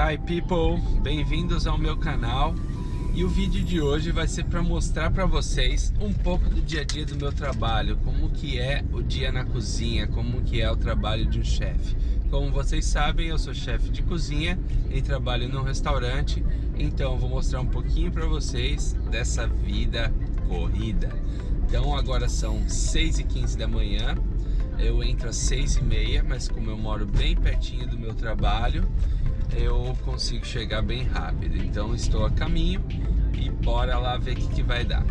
Hi people, bem-vindos ao meu canal e o vídeo de hoje vai ser para mostrar para vocês um pouco do dia a dia do meu trabalho, como que é o dia na cozinha, como que é o trabalho de um chefe. Como vocês sabem, eu sou chefe de cozinha e trabalho num restaurante, então vou mostrar um pouquinho para vocês dessa vida corrida. Então agora são 6 e 15 da manhã, eu entro às 6 e meia, mas como eu moro bem pertinho do meu trabalho, eu consigo chegar bem rápido. Então estou a caminho e bora lá ver o que, que vai dar.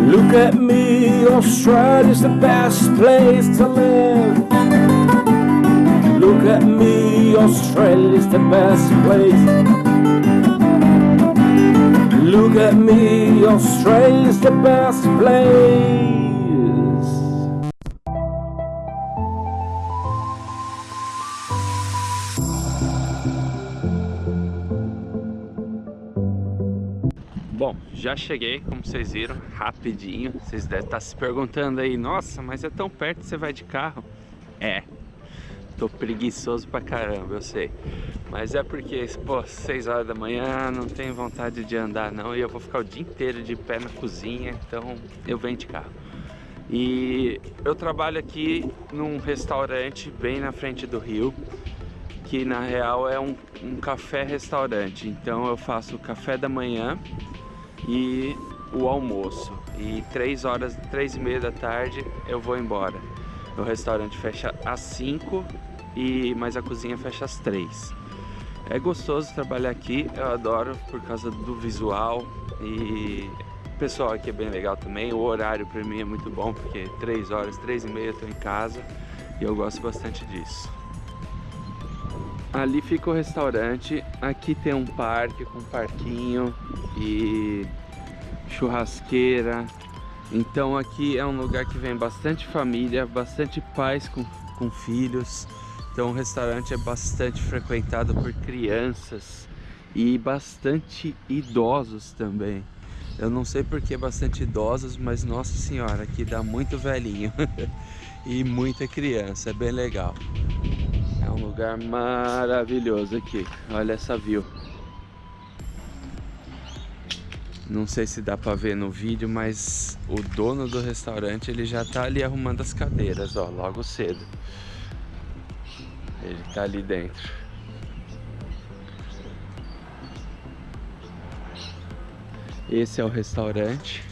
Look at me, Australia's the best place to live. Look at me, Australia's the best place. Look at me, Australia's the best place. Já cheguei, como vocês viram, rapidinho. Vocês devem estar se perguntando aí, nossa, mas é tão perto você vai de carro? É, tô preguiçoso pra caramba, eu sei. Mas é porque, pô, 6 horas da manhã, não tenho vontade de andar não, e eu vou ficar o dia inteiro de pé na cozinha, então eu venho de carro. E eu trabalho aqui num restaurante bem na frente do rio, que na real é um, um café-restaurante. Então eu faço café da manhã, e o almoço. E três horas, três e meia da tarde eu vou embora. O restaurante fecha às 5 e mas a cozinha fecha às 3. É gostoso trabalhar aqui, eu adoro por causa do visual e o pessoal aqui é bem legal também. O horário para mim é muito bom porque 3 horas, 3 e meia eu tô em casa e eu gosto bastante disso. Ali fica o restaurante, aqui tem um parque com um parquinho e churrasqueira. Então aqui é um lugar que vem bastante família, bastante pais com, com filhos. Então o restaurante é bastante frequentado por crianças e bastante idosos também. Eu não sei por que bastante idosos, mas nossa senhora, aqui dá muito velhinho e muita criança, é bem legal um lugar maravilhoso aqui. Olha essa view. Não sei se dá pra ver no vídeo, mas o dono do restaurante ele já tá ali arrumando as cadeiras, ó, logo cedo. Ele tá ali dentro. Esse é o restaurante.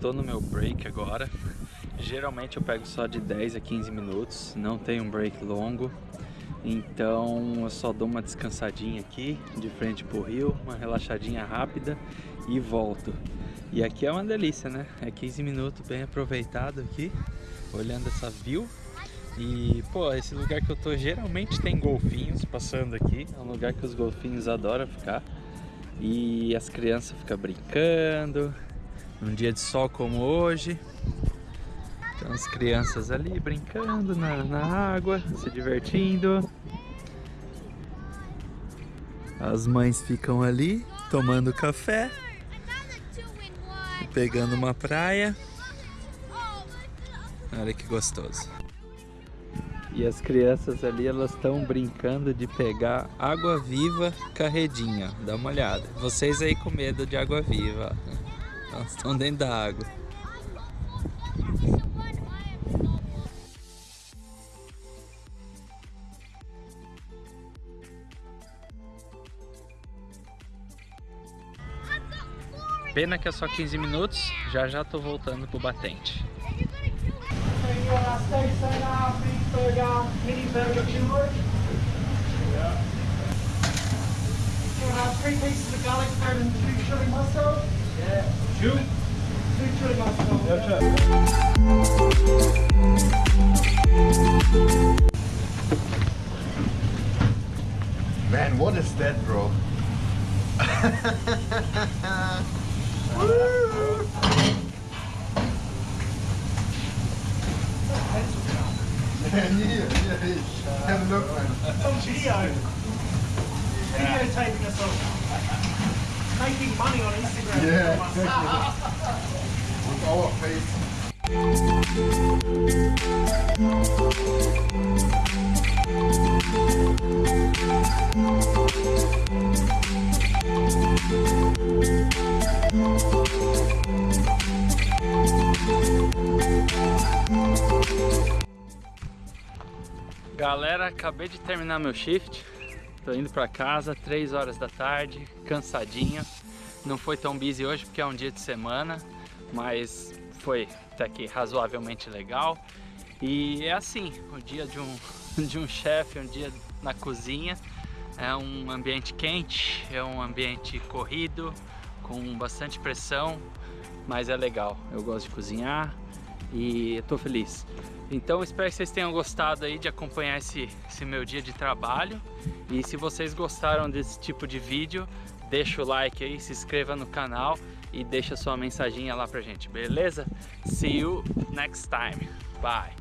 tô no meu break agora. Geralmente eu pego só de 10 a 15 minutos, não tem um break longo. Então eu só dou uma descansadinha aqui, de frente pro rio, uma relaxadinha rápida e volto. E aqui é uma delícia né, é 15 minutos bem aproveitado aqui, olhando essa view. E, pô, esse lugar que eu tô geralmente tem golfinhos passando aqui. É um lugar que os golfinhos adoram ficar. E as crianças ficam brincando, num dia de sol como hoje. Então as crianças ali brincando na, na água, se divertindo. As mães ficam ali tomando café, pegando uma praia. Olha que gostoso. E as crianças ali, elas estão brincando de pegar água viva carredinha. Dá uma olhada. Vocês aí com medo de água viva. Elas estão dentro da água. Pena que é só 15 minutos, já já tô voltando pro batente. Yeah. Man, what is that, bro? yeah, yeah, yeah. Have a look, man. Some video. Videotaping us all. Making money on Instagram. Yeah. Galera, acabei de terminar meu shift. Tô indo pra casa, 3 horas da tarde, cansadinho. Não foi tão busy hoje porque é um dia de semana, mas foi até que razoavelmente legal. E é assim, o dia de um, de um chefe, um dia na cozinha. É um ambiente quente, é um ambiente corrido, com bastante pressão, mas é legal. Eu gosto de cozinhar e eu tô feliz. Então espero que vocês tenham gostado aí de acompanhar esse, esse meu dia de trabalho. E se vocês gostaram desse tipo de vídeo, deixa o like aí, se inscreva no canal e deixa sua mensaginha lá pra gente, beleza? See you next time. Bye!